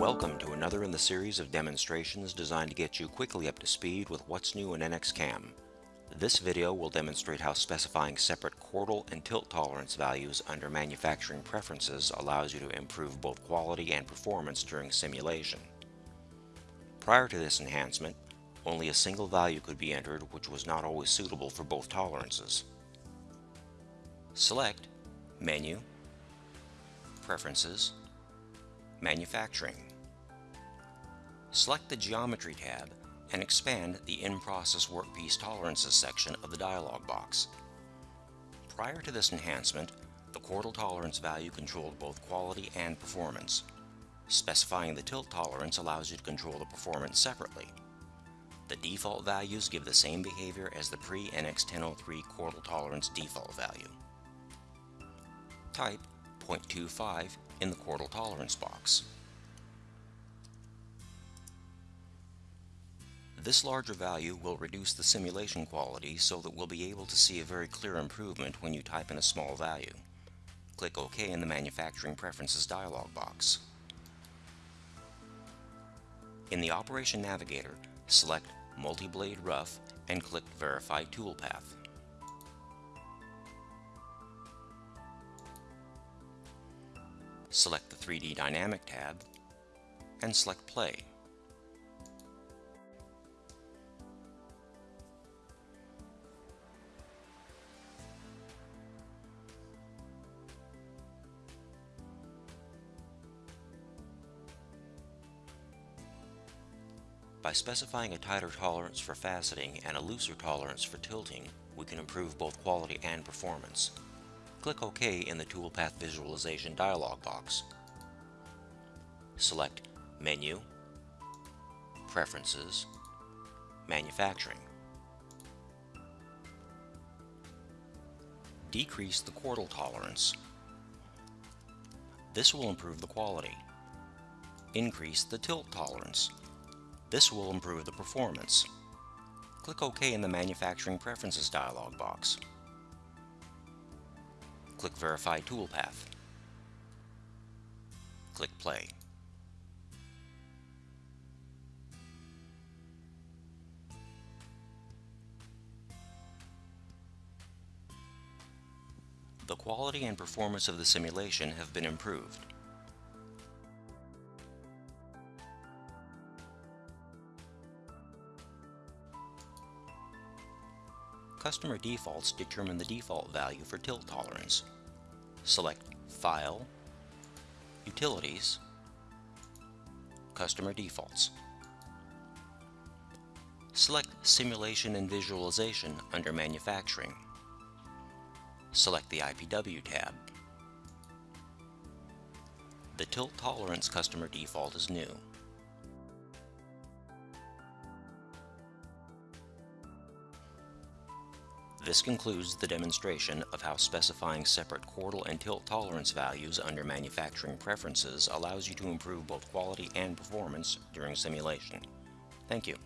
Welcome to another in the series of demonstrations designed to get you quickly up to speed with what's new in NXCAM. This video will demonstrate how specifying separate chordal and tilt tolerance values under manufacturing preferences allows you to improve both quality and performance during simulation. Prior to this enhancement, only a single value could be entered which was not always suitable for both tolerances. Select Menu, Preferences, Manufacturing. Select the Geometry tab and expand the In-Process Workpiece Tolerances section of the dialog box. Prior to this enhancement, the chordal tolerance value controlled both quality and performance. Specifying the tilt tolerance allows you to control the performance separately. The default values give the same behavior as the pre-NX1003 chordal tolerance default value. Type 0.25 in the chordal tolerance box. This larger value will reduce the simulation quality so that we'll be able to see a very clear improvement when you type in a small value. Click OK in the Manufacturing Preferences dialog box. In the Operation Navigator, select Multi-Blade Rough and click Verify Toolpath. Select the 3D Dynamic tab and select Play. By specifying a tighter tolerance for faceting and a looser tolerance for tilting, we can improve both quality and performance. Click OK in the Toolpath Visualization dialog box. Select Menu, Preferences, Manufacturing. Decrease the chordal tolerance. This will improve the quality. Increase the tilt tolerance. This will improve the performance. Click OK in the Manufacturing Preferences dialog box. Click Verify Toolpath. Click Play. The quality and performance of the simulation have been improved. Customer defaults determine the default value for tilt tolerance. Select File, Utilities, Customer Defaults. Select Simulation and Visualization under Manufacturing. Select the IPW tab. The tilt tolerance customer default is new. This concludes the demonstration of how specifying separate chordal and tilt tolerance values under manufacturing preferences allows you to improve both quality and performance during simulation. Thank you.